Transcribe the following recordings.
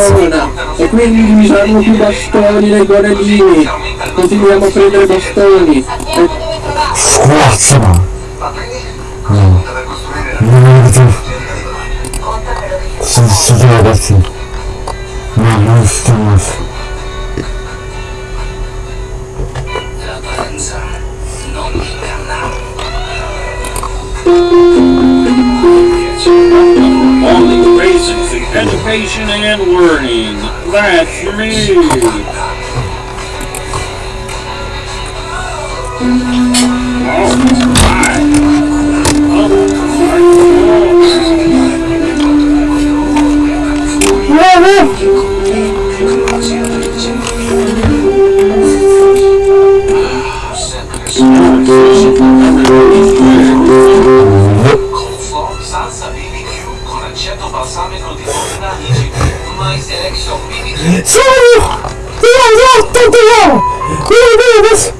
favola e quindi vi saranno più bastoni nei guarellini continuiamo a prendere bastoni. E... squazzano no non avete sono stati ragazzi. Ma non stiamo Thank you. Education and learning. That's me. Wow. そうよどうぞとてこれでです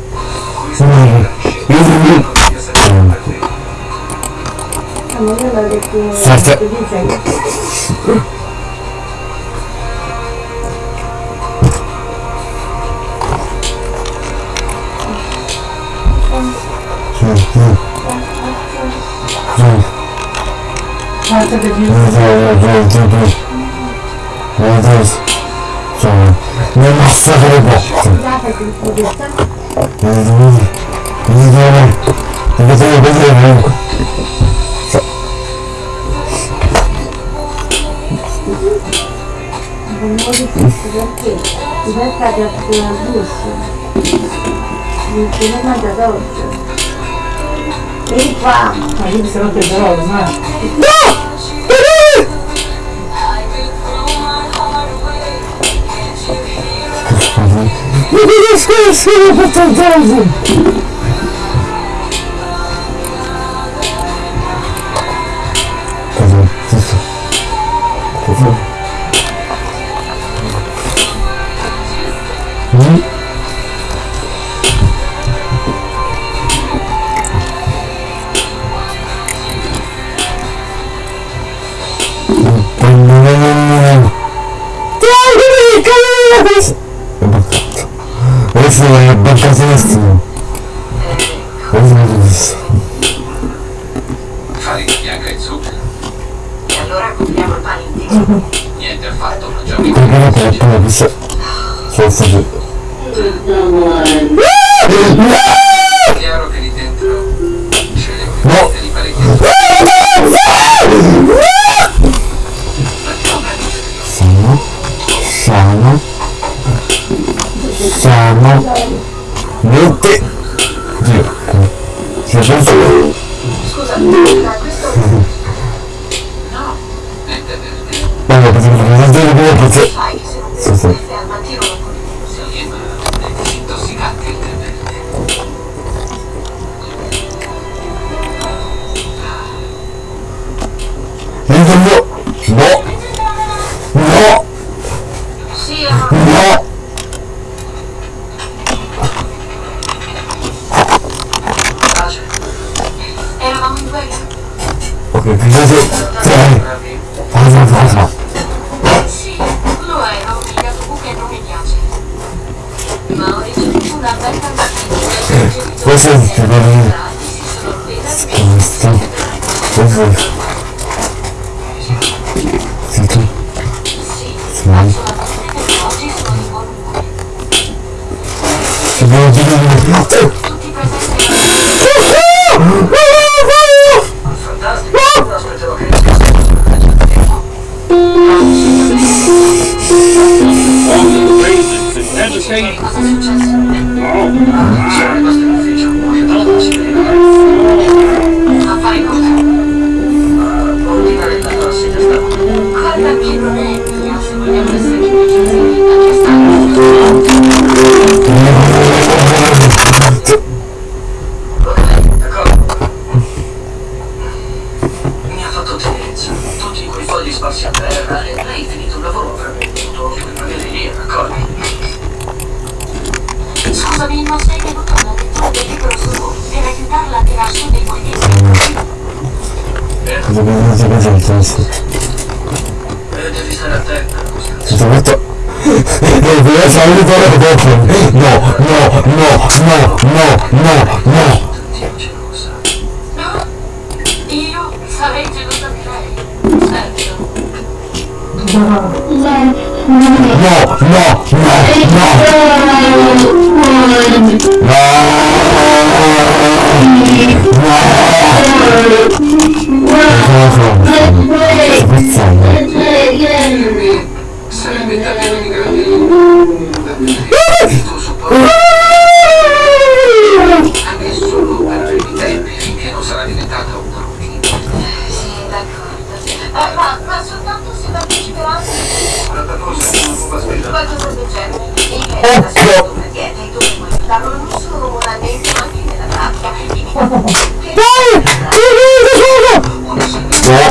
Молодец. Не масса рыба. Не думай. Не думай. Не думай, не думай. Вы можете совершить. Заходят в душу. Ничего надо дальше. И вам. Они все равно здорово, знаешь. Да! Mi dispiace per tanto! 寝て。そうだ。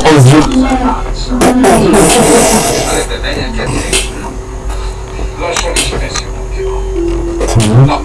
Sarebbe bene anche a te. Lasciali solo un attimo. Mm. No.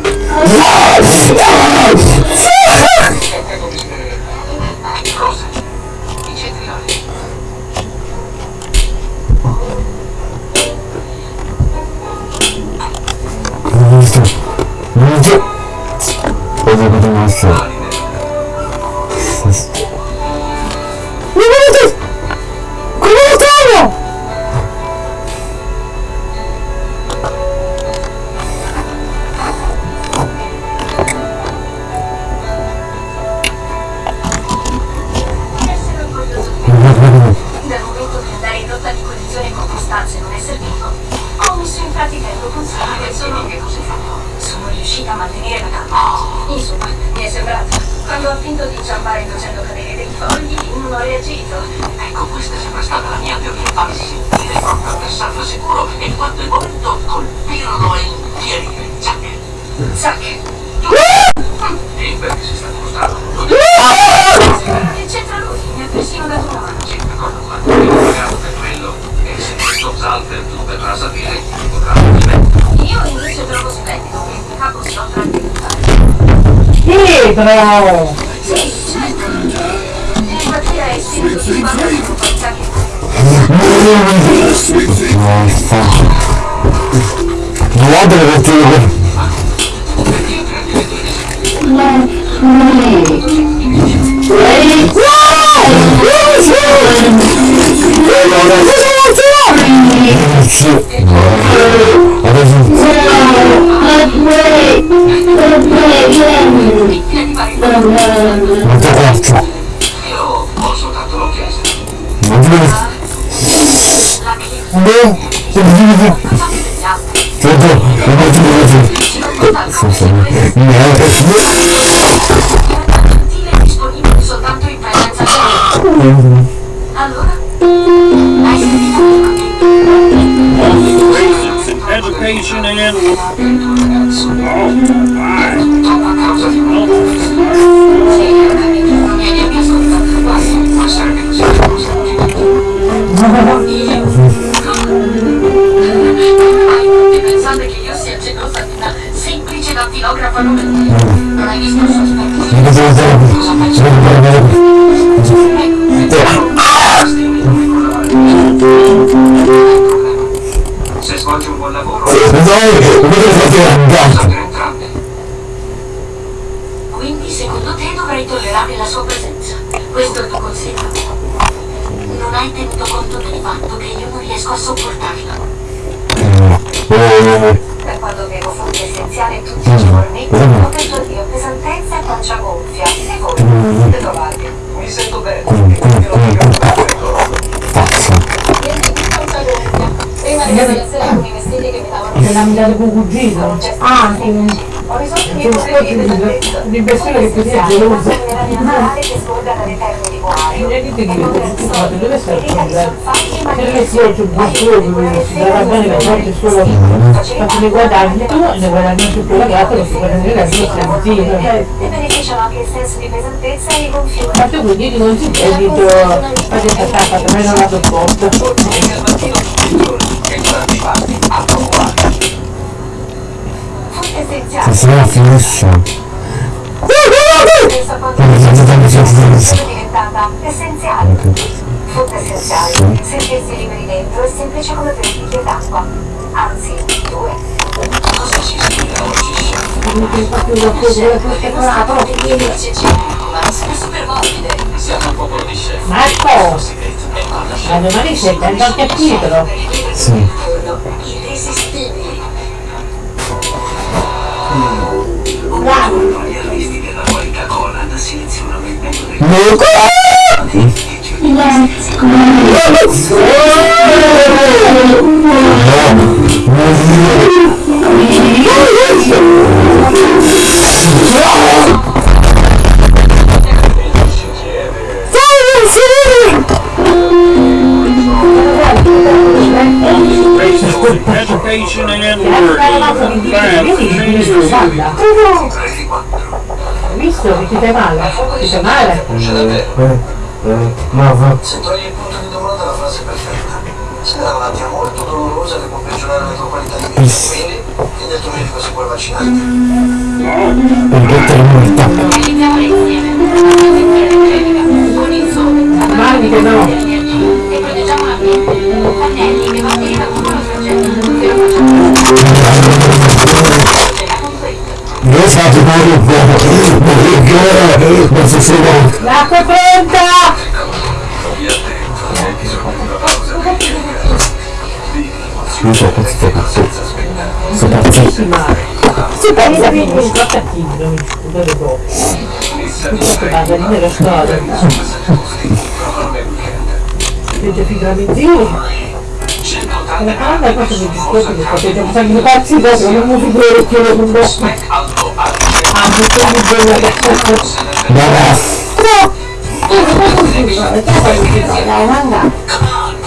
Hidro! Nossa! Nada vai ter... Ready? Whoa! Whoa! Whoa! Whoa! Whoa! Motherfucker. Motherfucker. No, no, no, no. Allora, education and Quindi secondo te dovrei tollerare la sua presenza. Questo è il tuo consiglio. Non hai tenuto conto del fatto che io non riesco a sopportarla. Mm. Per quando bevo fonte essenziale tutti i giorni, mm. ho detto di pesantezza e faccia gonfia. E voi? Siete mm. trovati. Mi sento bene nella metà del cugino ah che l'impressione che così è geloso non dite che scusate dove sta il problema se lei si è giù buono si darà bene che oggi solo tanto ne guadagni tu ne guadagni sul tuo ragazzo che si guadagna la sua sentita ma tu quindi non si è detto fate attaccata meno lato opposto Così la finisce. diventata essenziale. Food essenziale, sentirsi liberi dentro è semplice come per bicchiere d'acqua. Anzi, due. Cosa ci ispira oggi, chef? Non mi fa più da cos'è perché non ha proprio pieni. Ma siamo super morbide. Siamo un popolo di chef. Marco! Ma domani c'è il terzo capitolo. Sì. Meu Good education and Reti 4. hai visto che ti fai male? Ti fai male? No, va. Se togli il punto di domanda la frase perfetta. Se dà una malattia molto dolorosa che può peggiorare la tua qualità di vita. Quindi, chiedi al tuo medico se puoi vaccinarti. Perché te morta? Realizziamo insieme. Che no. E proteggiamo l'ambiente. Pannelli che batteri Não sabe como morrer, você será. Na cobranta! Scusa, questo è tutto. Sono Si pensa che mi scocca chi, non mi scusa le cose. Ma da lì era 180 La calma è questo mi dispiace che potete fare i pazzi dopo, non mi figuro che lo non a Ah, mi sto dicendo che... Brava. Dai, manga.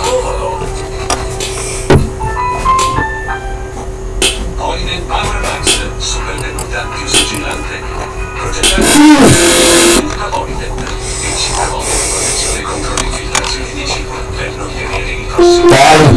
Provalo. Holiday Power Max, super tenuta più sigillante. Progettato da Holiday. Il 5 volte di protezione contro le infiltrazioni di cibo per non tenere i tossini. Dai,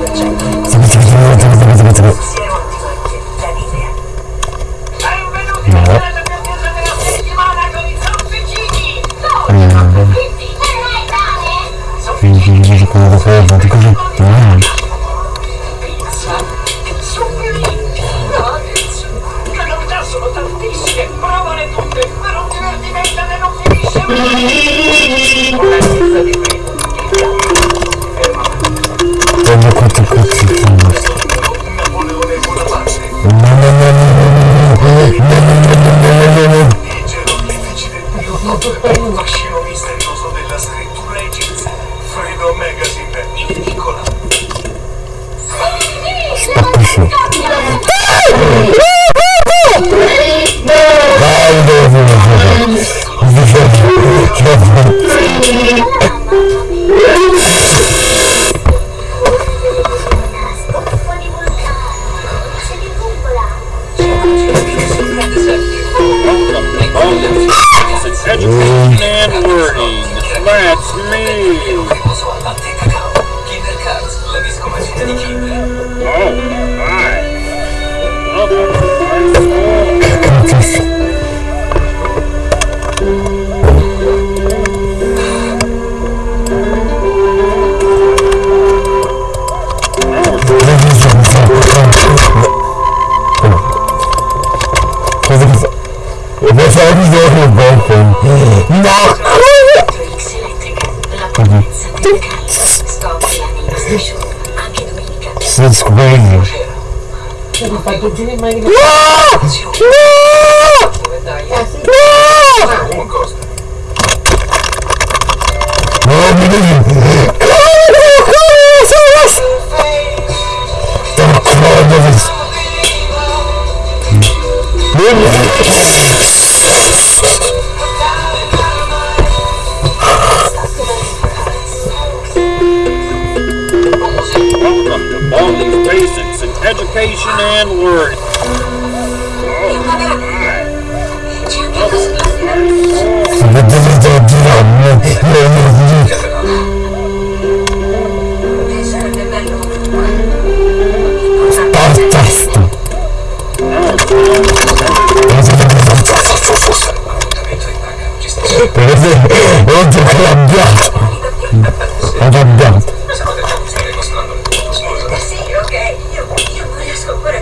Welcome to Baldy's Basics in Education and Learning. Oh, my. Oggi stesso. Sapete che mi stai mostrando le foto, scusa. Sì, io, io non riesco ancora a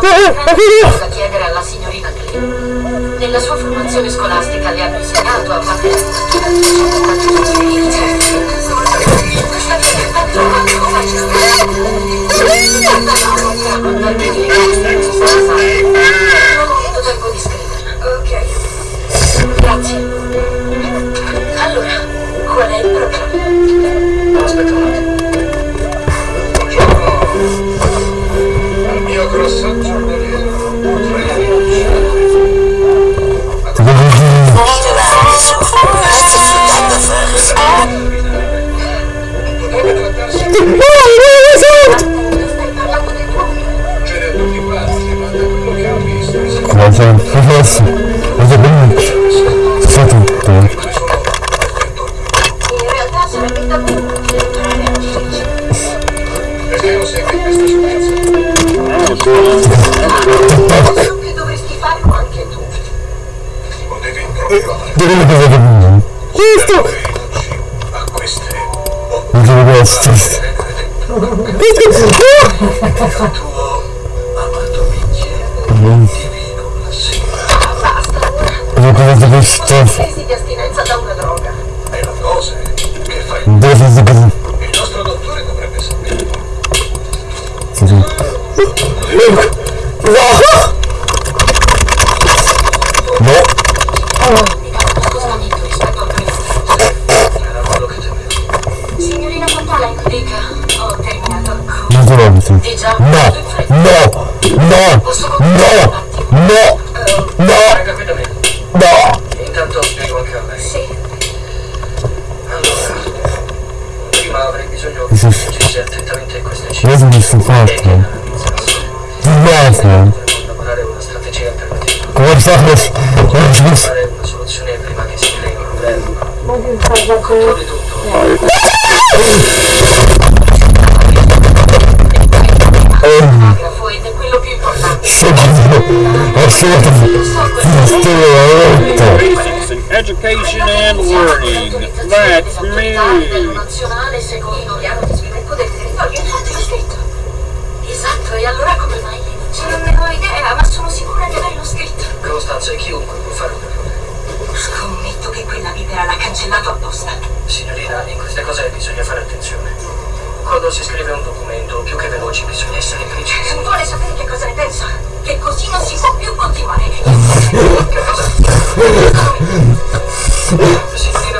da chiedere alla signorina Clay. Nella sua formazione scolastica le hanno insegnato a fare they're going to have a Sono già, No! No! No! No! No! No! Me. No! Intanto spiego anche a lei. Sì. Allora, prima avrei bisogno che sì. leggessi attentamente queste cifre. sono E che fatto. Di nuovo. Elaborare una strategia alternativa. Come ci posso. Trovare una soluzione prima che si crei un problema. Ma che cosa che... sort Basics in education and learning. That's me. Esatto, e allora come mai cioè, non ce l'ho idea, ma sono sicura che lei l'ho scritto. Costanza, chiunque può fare un errore. Scommetto che quella libera l'ha cancellato apposta. Signorina, in queste cose bisogna fare attenzione. Quando si scrive un documento, più che veloci, bisogna essere precisi. Non Vuole sapere che cosa ne pensa? che così non si può più continuare.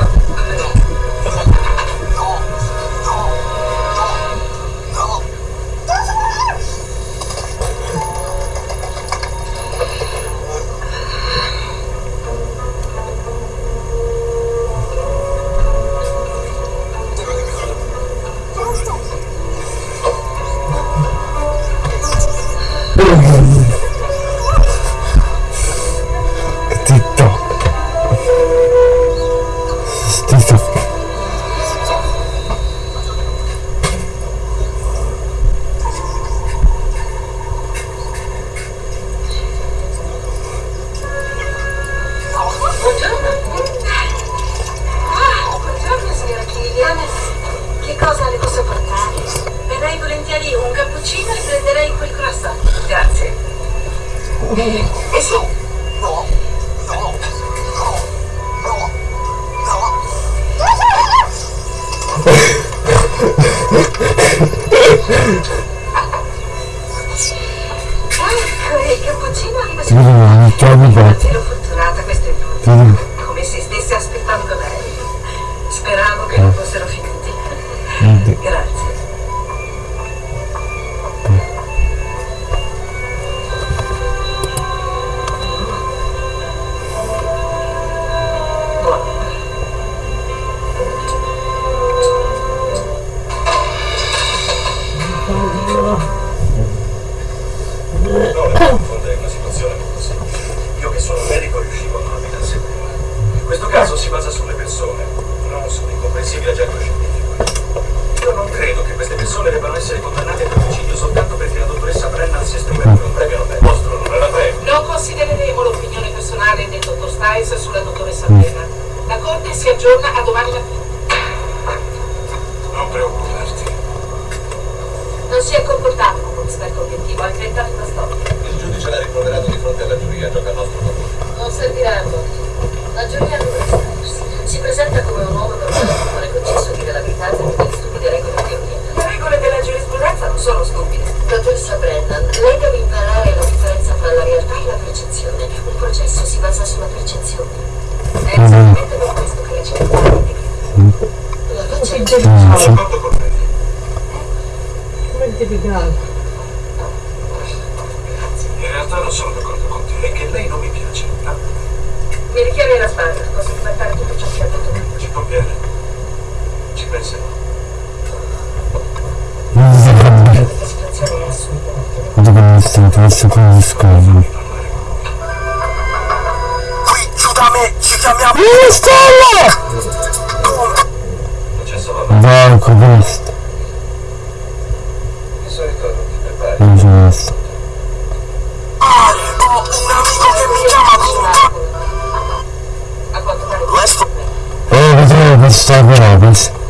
essere condannati ad omicidio soltanto perché la dottoressa Brennan si esprimeva per un premio Nobel. Vostro non Non considereremo l'opinione personale del dottor Stais sulla dottoressa Brennan. La Corte si aggiorna a domani mattina. arriscado. Estrela! Vai, conversa. Conversa. Vamos lá, vamos estar bravos.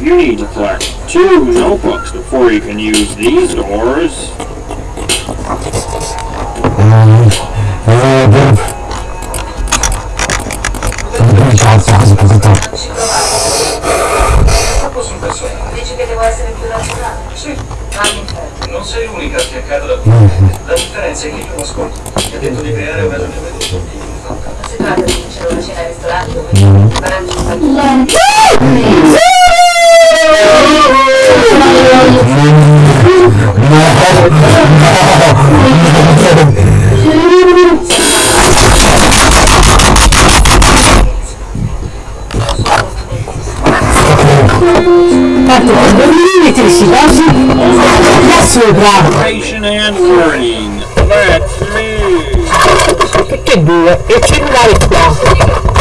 You need to collect two notebooks before you can use these doors. Mm. Uh, Tanto quando venite si così, Yes, sir, bravo. Tutte e due, It's in cellulare qua.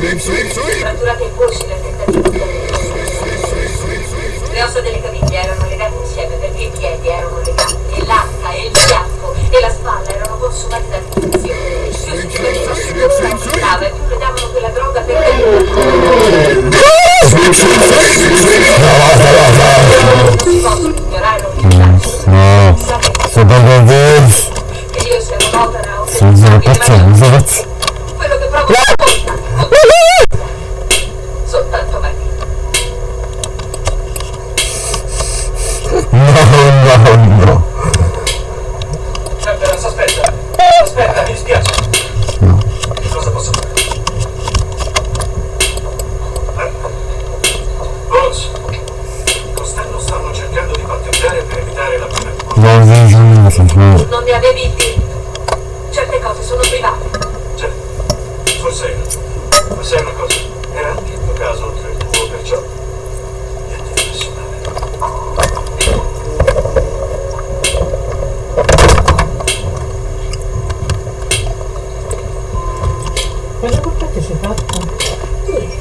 Catturate in voce nel tentativo di Le ossa delle caviglie erano legate insieme perché i piedi erano legati e l'acqua e il fianco e la spalla erano consumati da condizione. Più si diveneva, più si accettava e più le davano quella droga per te. Posso ignorare l'utilità. No, sono proprio vero. Io sono un'opera. Sono una pazza, sono una pazza. Quella coppetta si è fatta?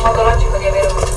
Modo logico di avere un...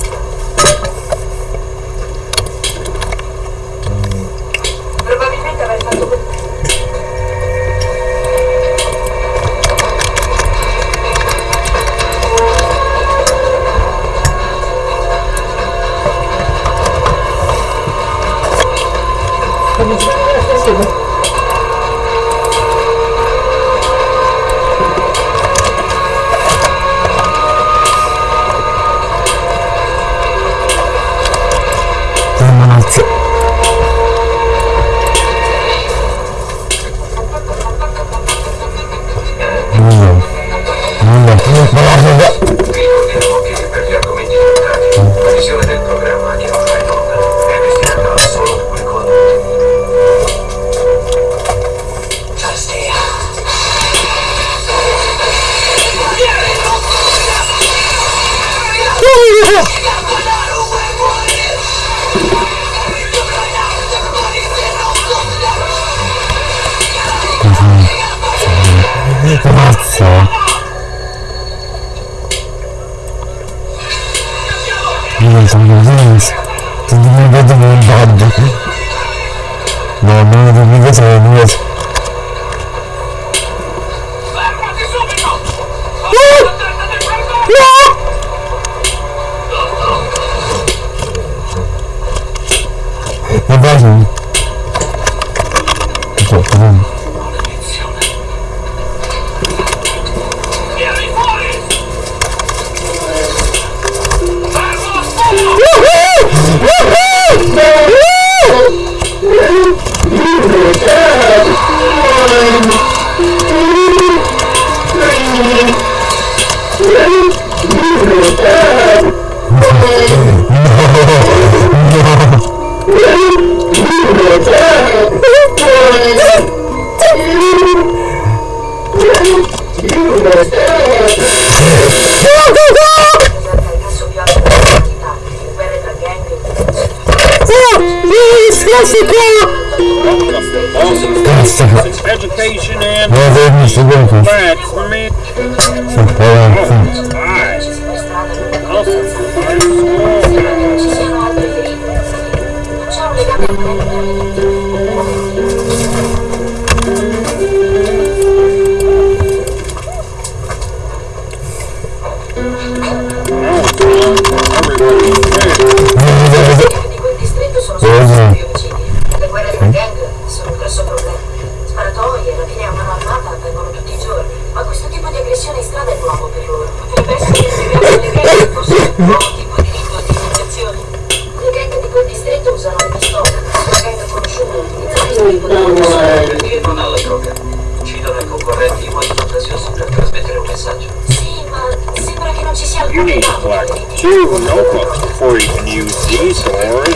use these doors.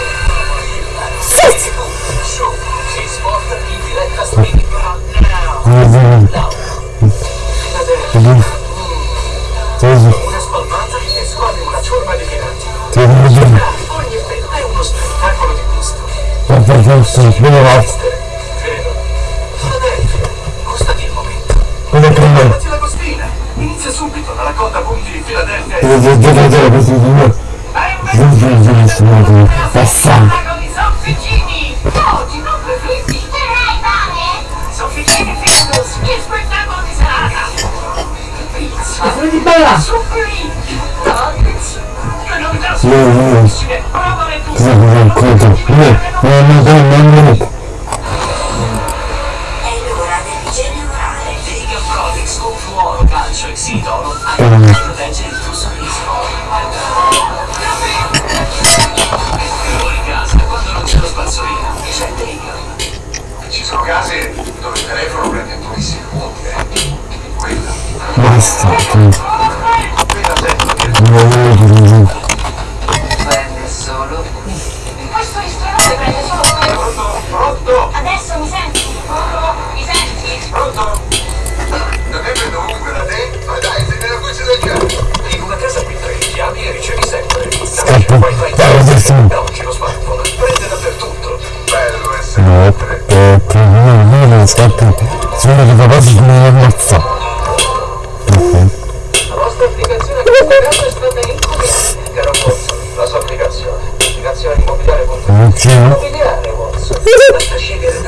and some real telefono prende pochissimi punti, eh. Quella. Basta. che- Quella sento che dire. prende solo. Questo ristorante prende solo quello! Pronto? Pronto? Adesso mi senti? Mi senti? Pronto? Non è venuto comunque da te? Ma dai, sei nella voce del capo. In una casa qui tre chiami e ricevi sempre. Scappo. Dai, adesso. Da non scappo. Sono che papà si mi ammazza. Ok. La vostra applicazione a questa casa è stata incomiabile. Caro Watson, la sua applicazione. Applicazione immobiliare.it. Ok. Immobiliare, Watson. Basta scegliere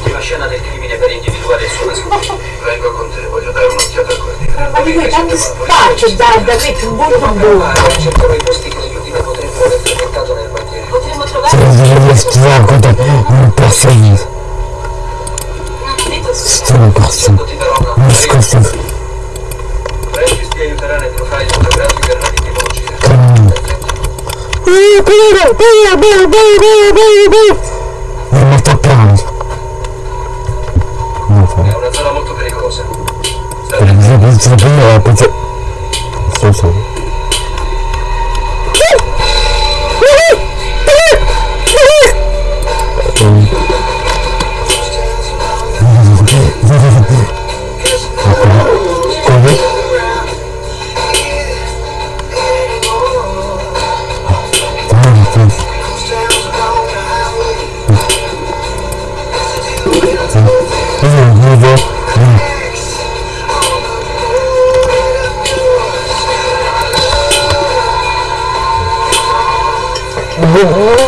Sull'ultima scena del crimine per individuare il suo nascondiglio. Vengo con te, voglio dare un'occhiata al quartiere. Ma di che tanto spaccio da, da mettere un buon buono! Cercherò i posti che le vittime potrebbero aver frequentato nel quartiere. Potremmo Se trovare non si vede schiacco, non. Sono così. Ti darò una Non scosso. Francis ti aiuterà nel profile fotografico e nella tipologia. Non mi sto 不是不是不是不是不是，搜索。hùng.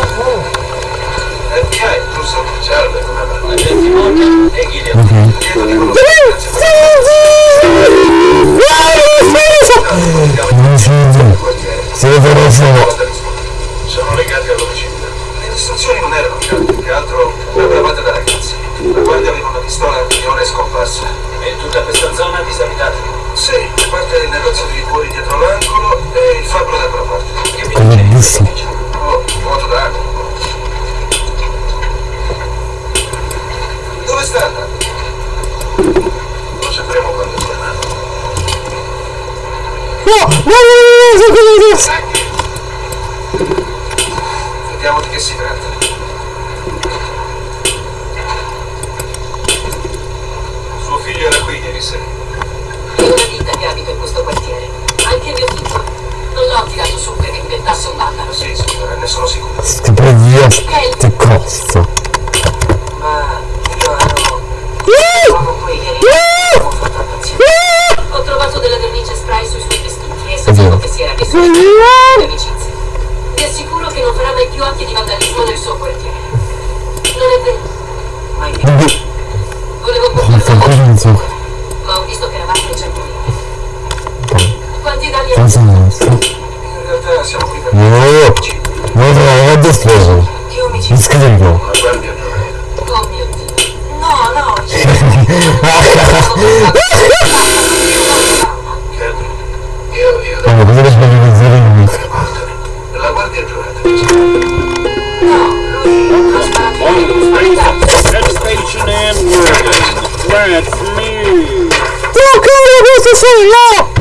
It's me. Welcome to the Society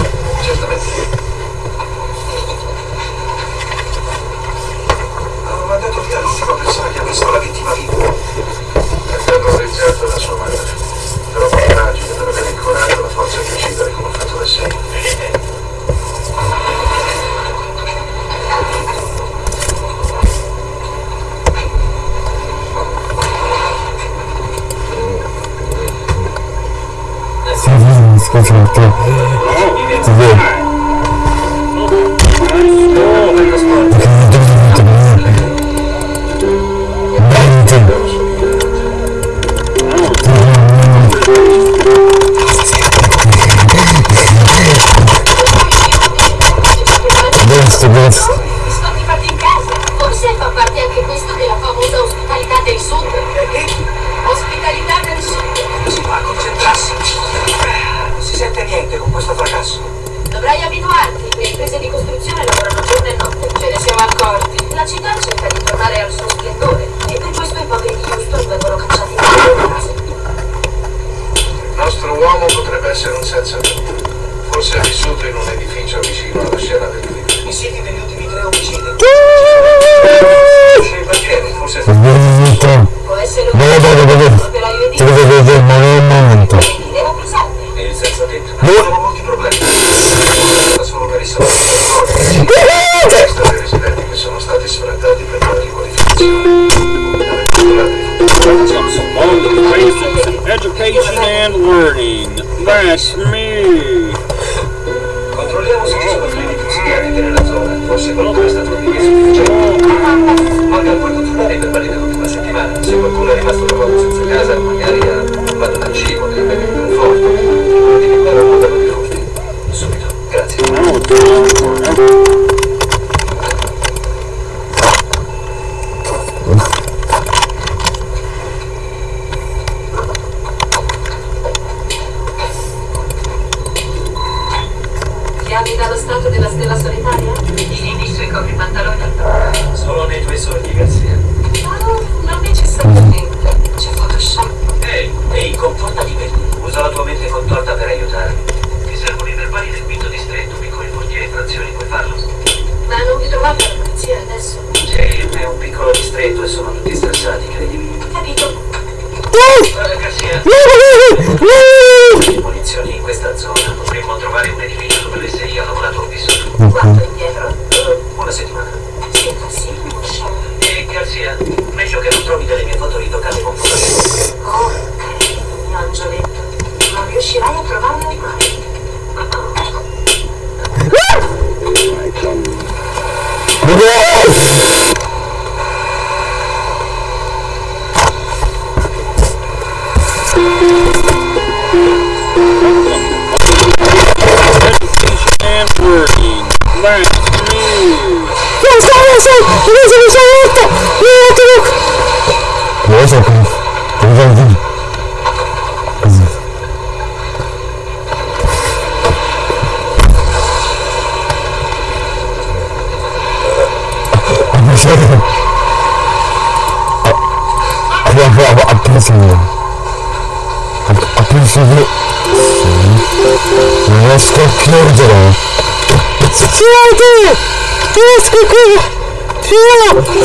我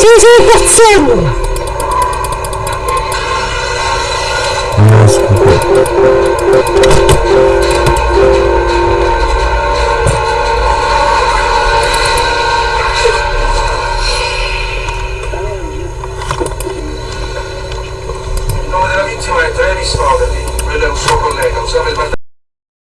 Fino! Ci stai